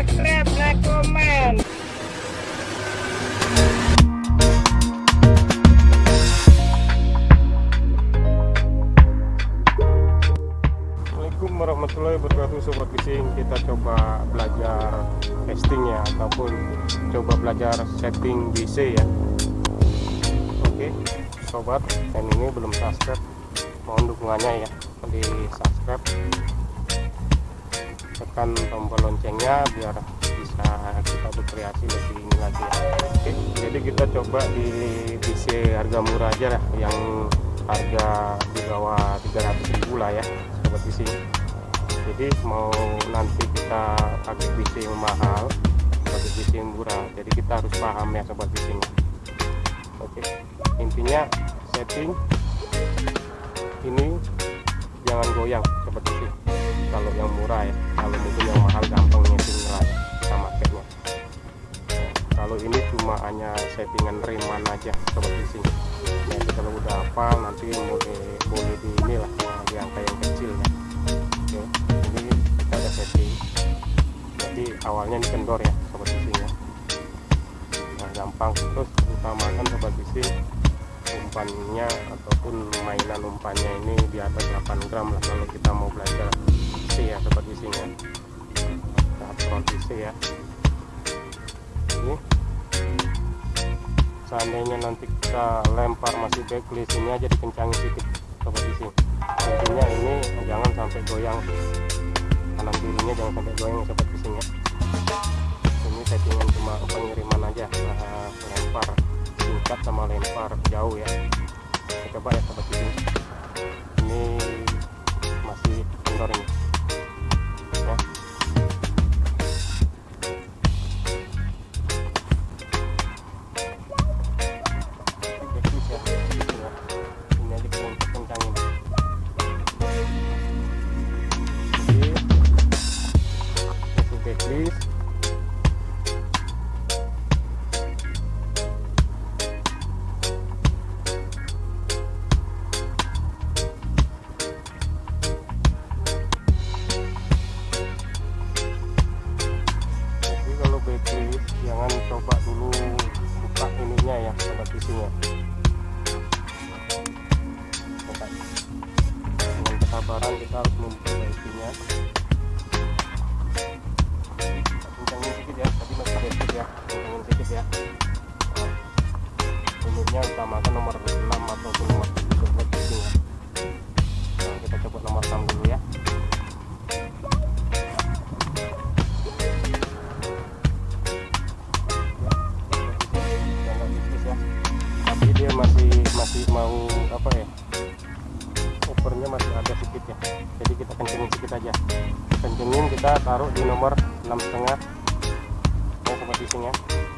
subscribe like comment. Assalamualaikum warahmatullahi wabarakatuh. Sobat Fishing Kita coba belajar casting ya Ataupun coba belajar setting BC ya. Oke Sobat yang ini belum subscribe. Mohon dukungannya ya Di subscribe Tekan tombol loncengnya Biar bisa kita berkreasi lebih ini lagi. Ya Oke Jadi kita coba di BC harga murah aja lah Yang harga di bawah 300 ribu lah ya sobat fishing jadi mau nanti kita pakai fishing mahal pakai fishing murah jadi kita harus paham ya sobat fishing oke intinya setting ini jangan goyang sobat fishing kalau yang murah ya kalau hanya settingan reman aja sobat fishing ya kalau udah hafal nanti boleh boleh di inilah di angka yang kecil ya. Oke ini kita ada setting. Jadi awalnya ini kendor ya sobat fishing ya. Nah gampang. Terus utamakan sobat fishing umpannya ataupun mainan umpannya ini di atas 8 gram lah kalau kita mau belajar C ya sobat fishing ya. C ya. Ini seandainya nanti kita lempar masih backlist ini aja dikencangin sedikit sobat fishing intinya ini jangan sampai goyang. Kanan kirinya jangan sampai goyang sobat ya ini settingan cuma pengiriman aja nah, lempar singkat sama lempar jauh ya. Kita coba ya sobat fishing ini masih kendor ini memperbaikinya kencangin sedikit ya tadi masih basic ya. Kencangin sedikit ya. Unitnya utamakan nomor 6 ataupun nomor 7 sobat fishing ya kita coba nomor 6 dulu ya. Tipis ya. Tapi dia masih masih mau apa ya opernya masih ada sedikit ya. Jadi kita kencengin sedikit aja. Kencengin kita taruh di nomor enam setengah. Ya. sobat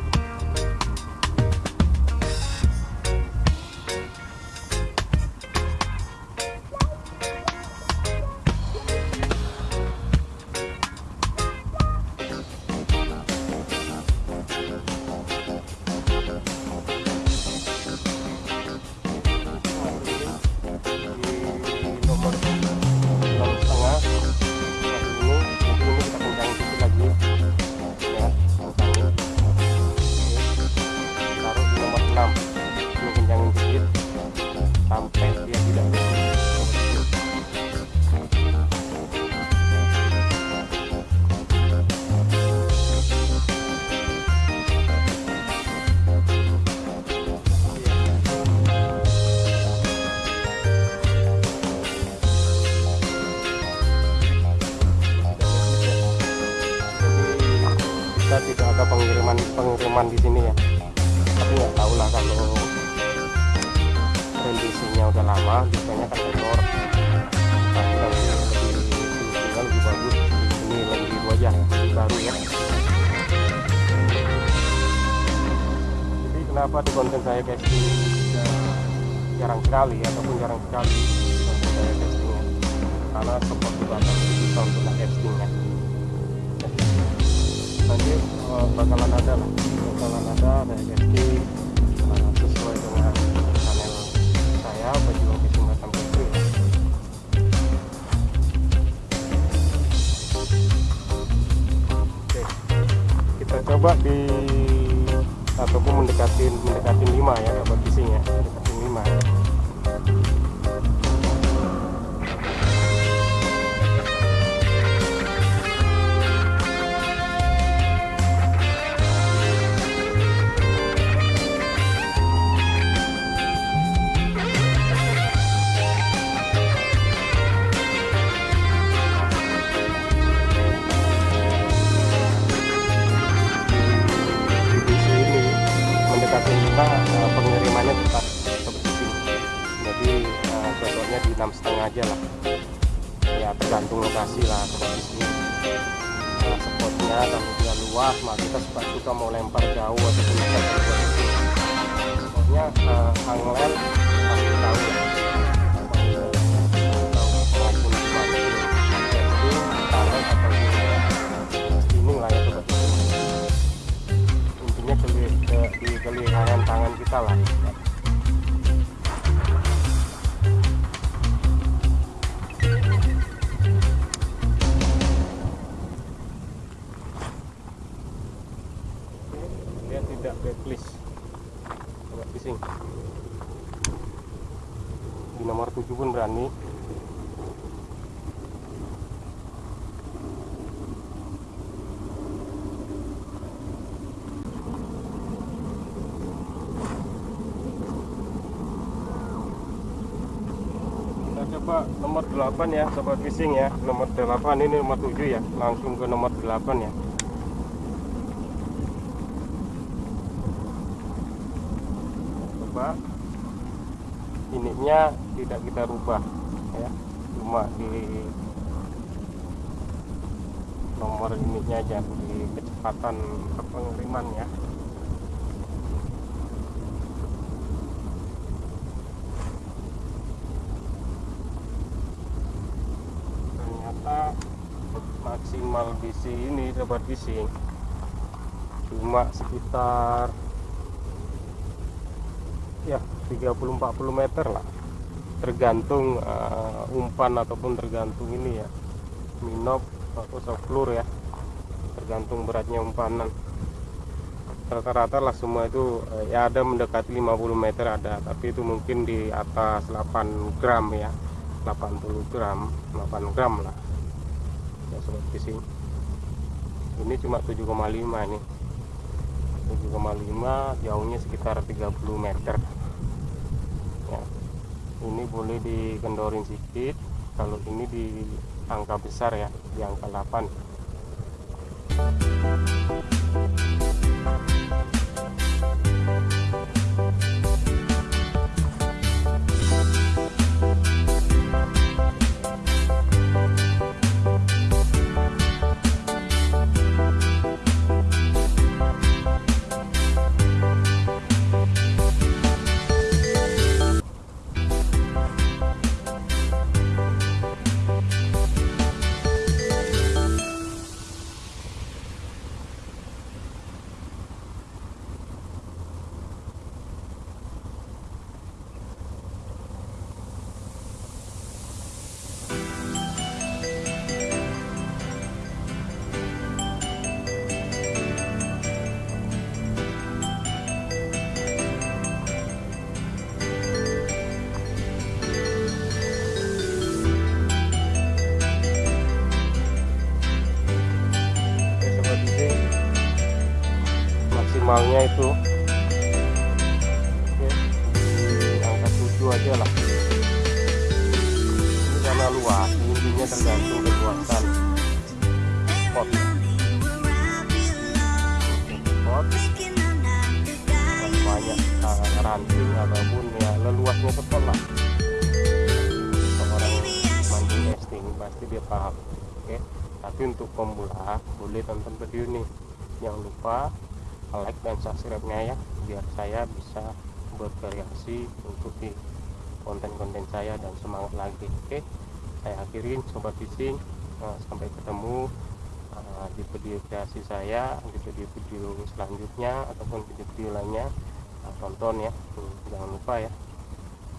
pengiriman di sini ya. Tapi nggak tahu lah kalau kondisinya udah lama biasanya kan tekor tapi nanti lebih fungsional lebih bagus. Ini lebih baru ya. Jadi kenapa di konten saya casting ya, jarang sekali ataupun jarang sekali konten saya castingnya karena support akan bisa untuk casting ya Eh, bakalan ada lah. Bakalan ada reagensi uh, sesuai dengan channel saya baju hobi sumbatan putri. Oke kita coba di ataupun mendekatin mendekatin 5 ya kabel kisinya enam setengah aja lah ya tergantung lokasi lah kondisinya nah, spotnya kalau dia luas maka kita suka suka mau lempar jauh ataupun lempar spotnya uh, anglen pasti tahu ya maupun casting tarik ataupun spinning lah ya sobat intinya ke, ke, di kelihayan tangan kita lah coba nomor 8 ya sobat fishing ya. Nomor 8 ini nomor 7 ya. Langsung ke nomor 8 ya. Coba. Ininya tidak kita rubah ya. Cuma di nomor ininya aja di kecepatan pengiriman ya maksimal bisi ini sobat fishing cuma sekitar ya 30-40 meter lah. Tergantung uh, umpan ataupun tergantung ini ya. Minop atau softflur ya. Tergantung beratnya umpanan. Rata-rata lah semua itu uh, ya ada mendekati 50 meter ada tapi itu mungkin di atas 8 gram ya. 80 gram 8 gram lah ya sobat fishing ini cuma 7,5 nih 7,5 jauhnya sekitar 30 meter. Ya. ini boleh dikendorin sedikit. Kalau ini di angka besar ya di angka 8 maksimalnya itu. Oke. Di angka 7 aja lah. Ini karena luas intinya tergantung ya. spot. Dan banyak uh, ranting ataupun ya leluasnya spot lah. Seorang mancing pasti dia paham. Oke. Tapi untuk pemula boleh tonton video ini. Jangan lupa like dan subscribe nya ya biar saya bisa bervariasi untuk di konten-konten saya dan semangat lagi oke? Saya akhirin sobat fishing Nah, sampai ketemu uh, di video kreasi saya di video-video selanjutnya ataupun video-video lainnya. Nah, tonton ya Hmm, jangan lupa ya.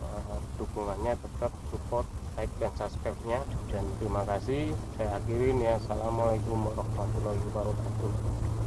Uh, dukungannya tetap support like dan subscribe nya dan terima kasih saya akhirin ya. Assalamualaikum warahmatullahi wabarakatuh